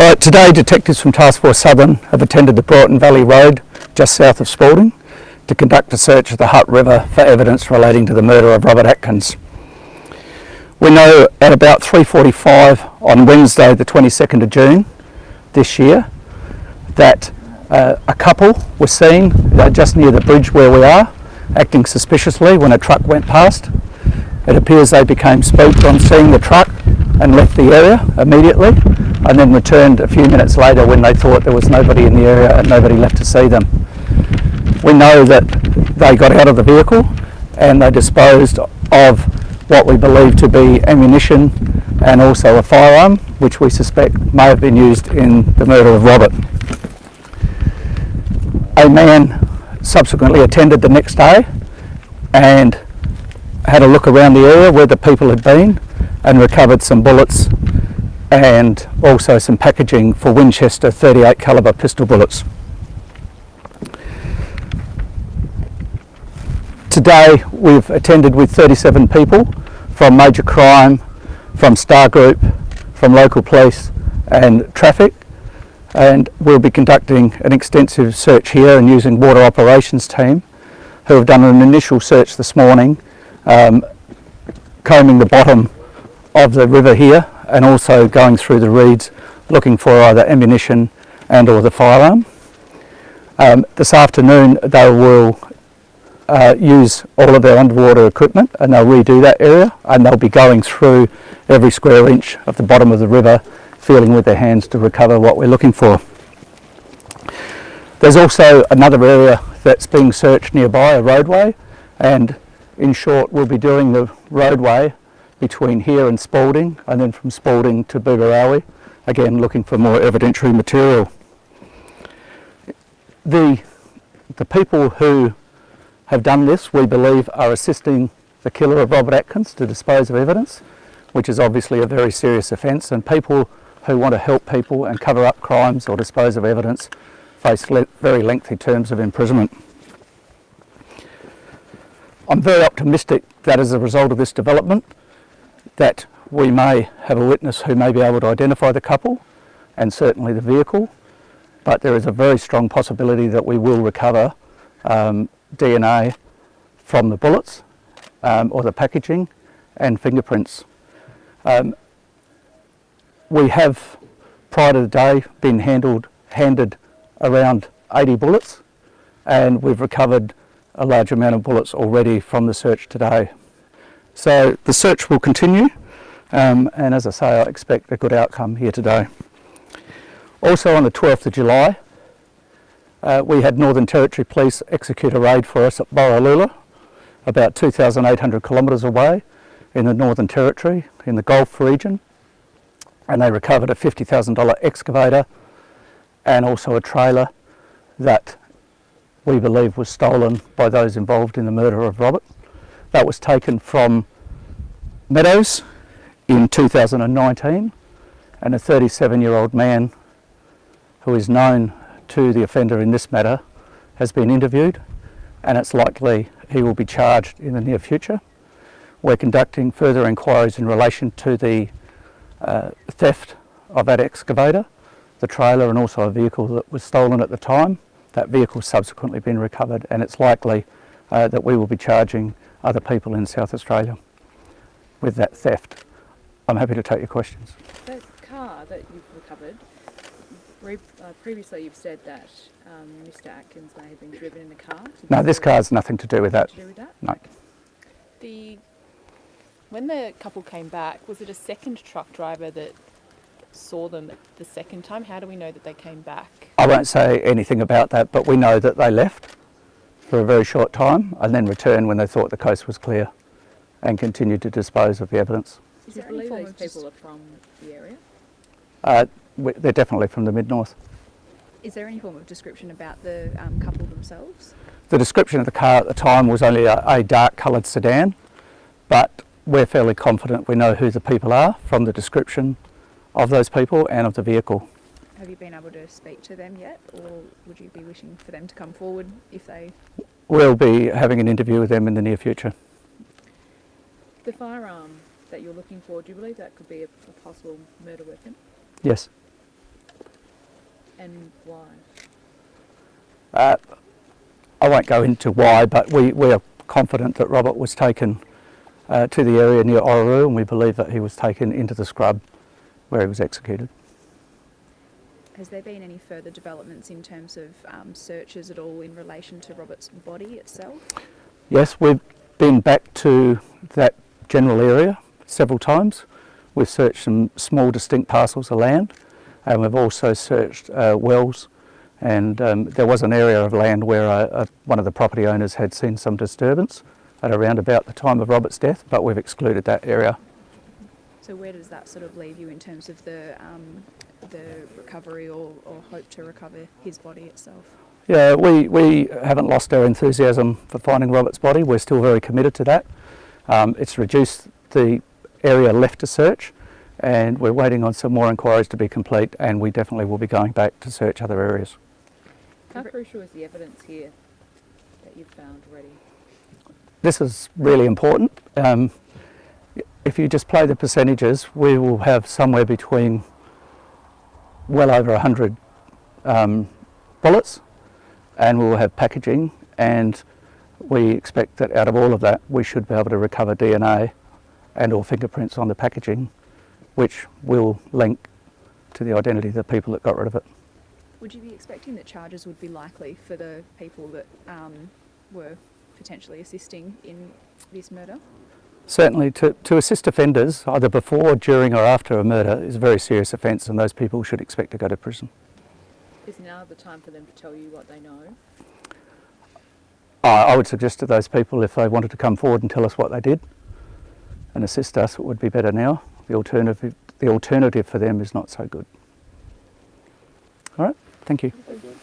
Uh, today, detectives from Task Force Southern have attended the Broughton Valley Road, just south of Spalding, to conduct a search of the Hutt River for evidence relating to the murder of Robert Atkins. We know at about 3.45 on Wednesday the 22nd of June this year that uh, a couple was seen uh, just near the bridge where we are acting suspiciously when a truck went past. It appears they became spooked on seeing the truck and left the area immediately and then returned a few minutes later when they thought there was nobody in the area and nobody left to see them. We know that they got out of the vehicle and they disposed of what we believe to be ammunition and also a firearm which we suspect may have been used in the murder of Robert. A man subsequently attended the next day and had a look around the area where the people had been and recovered some bullets and also some packaging for Winchester 38 caliber pistol bullets. Today we've attended with 37 people from Major Crime, from Star Group, from local police and traffic and we'll be conducting an extensive search here and using water operations team who have done an initial search this morning um, combing the bottom of the river here and also going through the reeds looking for either ammunition and or the firearm. Um, this afternoon they will uh, use all of their underwater equipment and they'll redo that area and they'll be going through every square inch of the bottom of the river feeling with their hands to recover what we're looking for. There's also another area that's being searched nearby, a roadway, and in short we'll be doing the roadway between here and Spalding and then from Spalding to Booborowie, again looking for more evidentiary material. The, the people who have done this we believe are assisting the killer of Robert Atkins to dispose of evidence which is obviously a very serious offence and people who want to help people and cover up crimes or dispose of evidence face le very lengthy terms of imprisonment. I'm very optimistic that as a result of this development that we may have a witness who may be able to identify the couple and certainly the vehicle but there is a very strong possibility that we will recover um, DNA from the bullets um, or the packaging and fingerprints. Um, we have prior to the day been handled, handed around 80 bullets and we've recovered a large amount of bullets already from the search today. So the search will continue um, and as I say I expect a good outcome here today. Also on the 12th of July uh, we had Northern Territory Police execute a raid for us at Borroloola about 2,800 kilometres away in the Northern Territory in the Gulf region and they recovered a $50,000 excavator and also a trailer that we believe was stolen by those involved in the murder of Robert. That was taken from Meadows in 2019 and a 37 year old man who is known to the offender in this matter has been interviewed and it's likely he will be charged in the near future. We're conducting further inquiries in relation to the uh, theft of that excavator, the trailer and also a vehicle that was stolen at the time that vehicle subsequently been recovered and it's likely uh, that we will be charging other people in South Australia with that theft. I'm happy to take your questions. That car that you've recovered, uh, previously you've said that um, Mr Atkins may have been driven in the car. No, this car has nothing to do with that. To do with that? No. The when the couple came back, was it a second truck driver that saw them the second time? How do we know that they came back? I won't say anything about that, but we know that they left for a very short time and then returned when they thought the coast was clear and continued to dispose of the evidence. Is there any form of people are from the area? Uh, they're definitely from the mid-north. Is there any form of description about the um, couple themselves? The description of the car at the time was only a, a dark coloured sedan, but we're fairly confident we know who the people are from the description of those people and of the vehicle. Have you been able to speak to them yet or would you be wishing for them to come forward if they... We'll be having an interview with them in the near future. The firearm that you're looking for, do you believe that could be a, a possible murder weapon? Yes. And why? Uh, I won't go into why, but we, we are confident that Robert was taken uh, to the area near Orroroo and we believe that he was taken into the scrub where he was executed. Has there been any further developments in terms of um, searches at all in relation to Robert's body itself? Yes, we've been back to that general area several times. We've searched some small distinct parcels of land and we've also searched uh, wells and um, there was an area of land where uh, uh, one of the property owners had seen some disturbance at around about the time of Robert's death but we've excluded that area. So where does that sort of leave you in terms of the um, the recovery or, or hope to recover his body itself? Yeah, we, we haven't lost our enthusiasm for finding Robert's body. We're still very committed to that. Um, it's reduced the area left to search and we're waiting on some more inquiries to be complete and we definitely will be going back to search other areas. How crucial is the evidence here that you've found already? This is really important. Um, if you just play the percentages, we will have somewhere between well over 100 um, bullets and we will have packaging and we expect that out of all of that we should be able to recover DNA and or fingerprints on the packaging which will link to the identity of the people that got rid of it. Would you be expecting that charges would be likely for the people that um, were potentially assisting in this murder? Certainly to, to assist offenders either before, during or after a murder is a very serious offence and those people should expect to go to prison. Is now the time for them to tell you what they know? I I would suggest to those people if they wanted to come forward and tell us what they did and assist us, it would be better now. The alternative, the alternative for them is not so good. All right, thank you. Thank you.